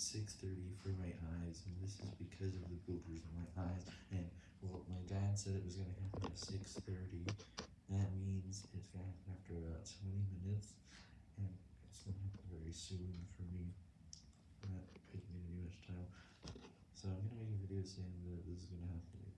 6.30 for my eyes, and this is because of the boogers in my eyes, and, well, my dad said it was going to happen at 6.30, that means it's going to happen after about 20 minutes, and it's going to happen very soon for me, not taking any much time, so I'm going to make a video saying that this is going to happen